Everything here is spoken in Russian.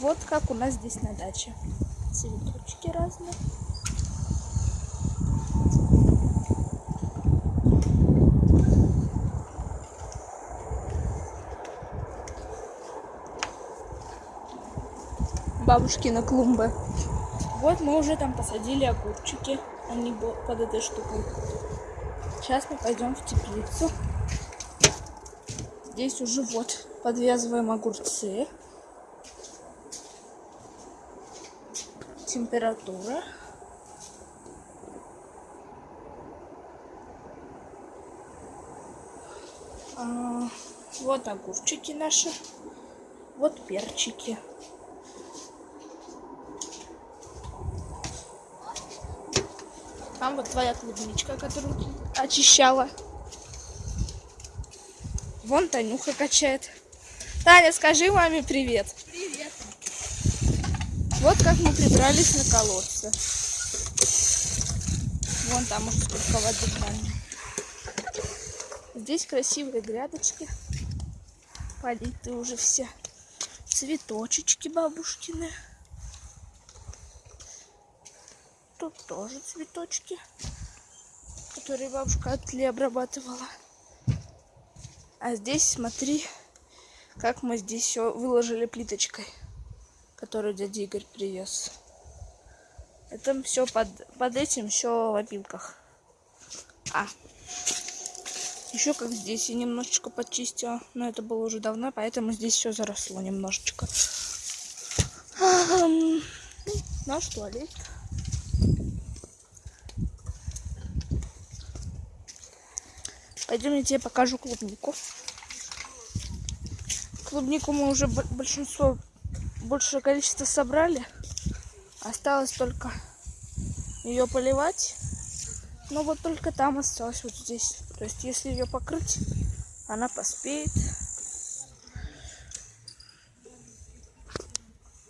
Вот как у нас здесь на даче. Цветочки разные. Бабушкина клумбы. Вот мы уже там посадили огурчики. Они под этой штукой. Сейчас мы пойдем в теплицу. Здесь уже вот подвязываем огурцы. Температура. А, Вот огурчики наши. Вот перчики. Там вот твоя клубничка, которую ты очищала. Вон Танюха качает. Таня, скажи маме привет. Привет. Вот как мы прибрались на колодце. Вон там уже сколько воды. Здесь красивые грядочки. Политы уже все. Цветочечки бабушкины. Тут тоже цветочки, которые бабушка от обрабатывала. А здесь смотри, как мы здесь все выложили плиточкой которую дядя Игорь привез. Это все под, под этим все в опилках. А. Еще как здесь я немножечко почистила, но это было уже давно, поэтому здесь все заросло немножечко. Наш туалет. Пойдем, я тебе покажу клубнику. Клубнику мы уже большинство большее количество собрали. Осталось только ее поливать. Но вот только там осталось вот здесь. То есть если ее покрыть, она поспеет.